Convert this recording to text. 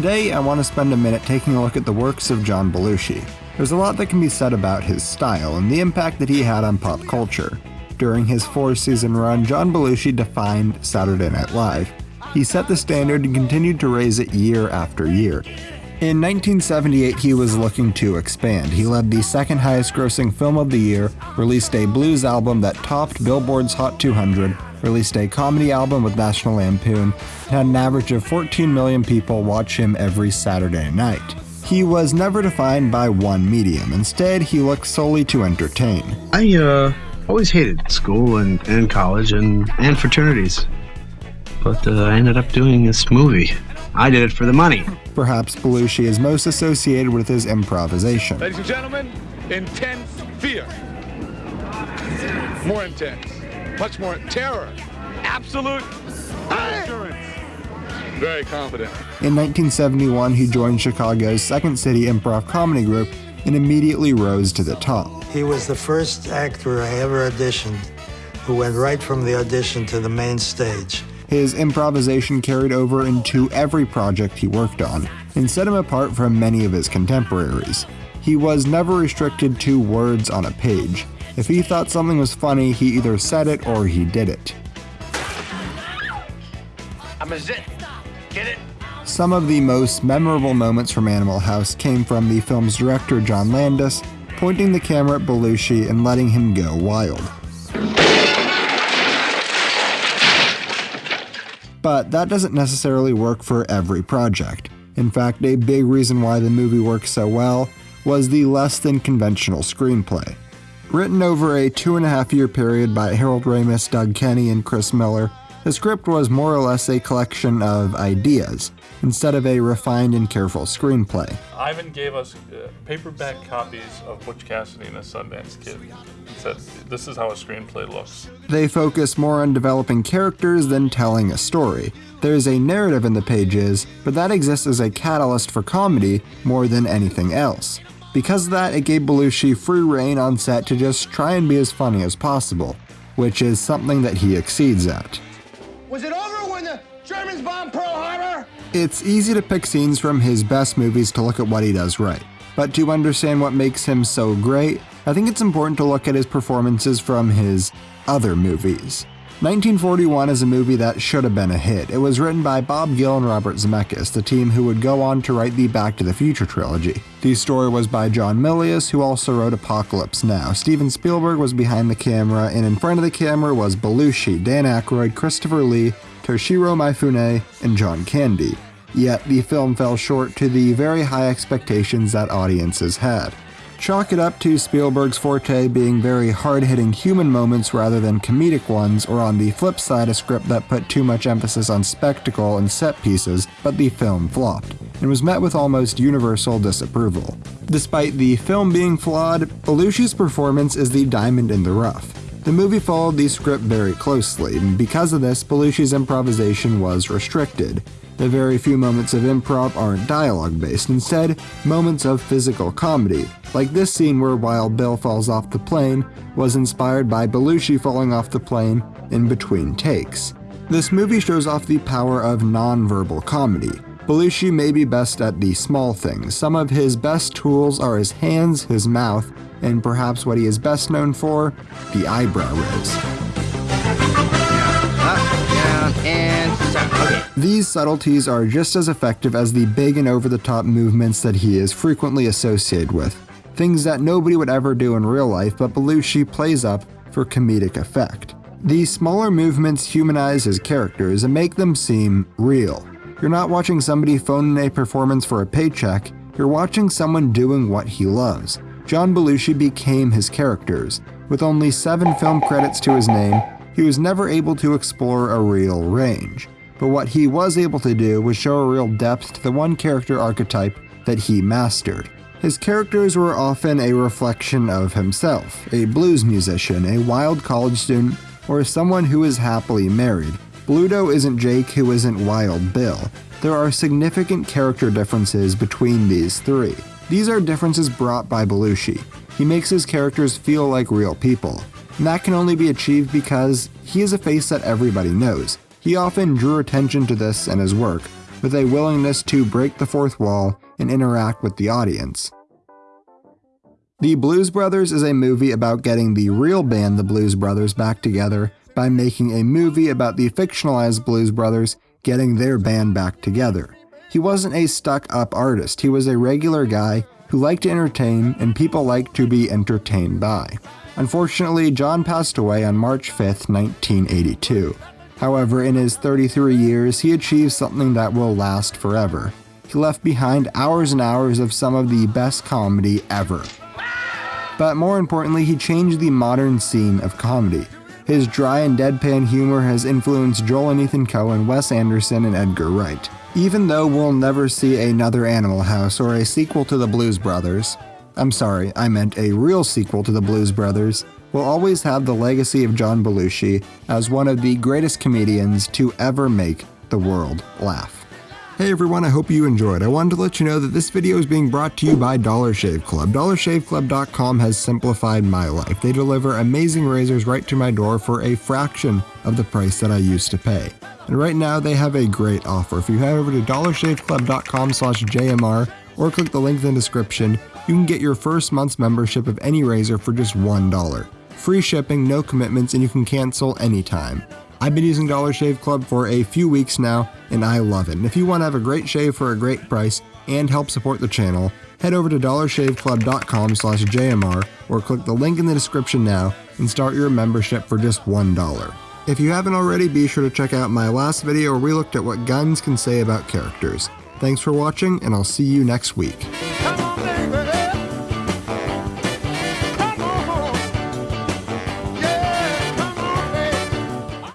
Today, I want to spend a minute taking a look at the works of John Belushi. There's a lot that can be said about his style and the impact that he had on pop culture. During his four season run, John Belushi defined Saturday Night Live. He set the standard and continued to raise it year after year. In 1978, he was looking to expand. He led the second highest grossing film of the year, released a blues album that topped Billboard's Hot 200, released a comedy album with National Lampoon, and had an average of 14 million people watch him every Saturday night. He was never defined by one medium. Instead, he looked solely to entertain. I uh, always hated school and, and college and, and fraternities. But uh, I ended up doing this movie. I did it for the money. Perhaps Belushi is most associated with his improvisation. Ladies and gentlemen, intense fear. More intense. Much more terror. Absolute assurance. Very confident. In 1971, he joined Chicago's Second City Improv Comedy Group and immediately rose to the top. He was the first actor I ever auditioned who went right from the audition to the main stage. His improvisation carried over into every project he worked on and set him apart from many of his contemporaries. He was never restricted to words on a page. If he thought something was funny, he either said it or he did it. I'm a zit. Get it? Some of the most memorable moments from Animal House came from the film's director John Landis pointing the camera at Belushi and letting him go wild. But that doesn't necessarily work for every project. In fact, a big reason why the movie works so well was the less than conventional screenplay. Written over a two and a half year period by Harold Ramis, Doug Kenney, and Chris Miller, the script was more or less a collection of ideas, instead of a refined and careful screenplay. Ivan gave us uh, paperback copies of Butch Cassidy and the Sundance Kid and said, This is how a screenplay looks. They focus more on developing characters than telling a story. There's a narrative in the pages, but that exists as a catalyst for comedy more than anything else. Because of that, it gave Belushi free reign on set to just try and be as funny as possible, which is something that he exceeds at. Was it over when the Germans bombed Pearl Harbor? It's easy to pick scenes from his best movies to look at what he does right. But to understand what makes him so great, I think it's important to look at his performances from his other movies. 1941 is a movie that should have been a hit. It was written by Bob Gale and Robert Zemeckis, the team who would go on to write the Back to the Future trilogy. The story was by John Milius, who also wrote Apocalypse Now. Steven Spielberg was behind the camera, and in front of the camera was Belushi, Dan Aykroyd, Christopher Lee, Toshiro Mifune, and John Candy. Yet the film fell short to the very high expectations that audiences had. Chalk it up to Spielberg's forte being very hard hitting human moments rather than comedic ones, or on the flip side, a script that put too much emphasis on spectacle and set pieces, but the film flopped, and was met with almost universal disapproval. Despite the film being flawed, Belushi's performance is the diamond in the rough. The movie followed the script very closely, and because of this, Belushi's improvisation was restricted. The very few moments of improv aren't dialogue based, instead, moments of physical comedy, like this scene where Wild Bill falls off the plane was inspired by Belushi falling off the plane in between takes. This movie shows off the power of non-verbal comedy. Belushi may be best at the small things. Some of his best tools are his hands, his mouth, and perhaps what he is best known for, the eyebrow raise. Up, down, and. These subtleties are just as effective as the big and over the top movements that he is frequently associated with. Things that nobody would ever do in real life, but Belushi plays up for comedic effect. These smaller movements humanize his characters and make them seem real. You're not watching somebody phone in a performance for a paycheck, you're watching someone doing what he loves. John Belushi became his characters. With only seven film credits to his name, he was never able to explore a real range. But what he was able to do was show a real depth to the one character archetype that he mastered. His characters were often a reflection of himself a blues musician, a wild college student, or someone who is happily married. Bluto isn't Jake who isn't Wild Bill. There are significant character differences between these three. These are differences brought by Belushi. He makes his characters feel like real people. And that can only be achieved because he is a face that everybody knows. He often drew attention to this in his work, with a willingness to break the fourth wall and interact with the audience. The Blues Brothers is a movie about getting the real band, the Blues Brothers, back together by making a movie about the fictionalized Blues Brothers getting their band back together. He wasn't a stuck up artist, he was a regular guy who liked to entertain and people liked to be entertained by. Unfortunately, John passed away on March 5, 1982. However, in his 33 years, he achieved something that will last forever. He left behind hours and hours of some of the best comedy ever. But more importantly, he changed the modern scene of comedy. His dry and deadpan humor has influenced Joel and Ethan Coen, Wes Anderson, and Edgar Wright. Even though we'll never see another Animal House or a sequel to the Blues Brothers, I'm sorry, I meant a real sequel to the Blues Brothers, we'll always have the legacy of John Belushi as one of the greatest comedians to ever make the world laugh. Hey everyone, I hope you enjoyed. I wanted to let you know that this video is being brought to you by Dollar Shave Club. DollarShaveClub.com has simplified my life. They deliver amazing razors right to my door for a fraction of the price that I used to pay. And right now they have a great offer. If you head over to dollarshaveclub.com slash JMR or click the link in the description, you can get your first month's membership of any razor for just $1. Free shipping, no commitments, and you can cancel anytime. I've been using Dollar Shave Club for a few weeks now, and I love it. And if you want to have a great shave for a great price and help support the channel, head over to dollarshaveclub.com slash JMR or click the link in the description now and start your membership for just $1. If you haven't already, be sure to check out my last video where we looked at what guns can say about characters. Thanks for watching, and I'll see you next week.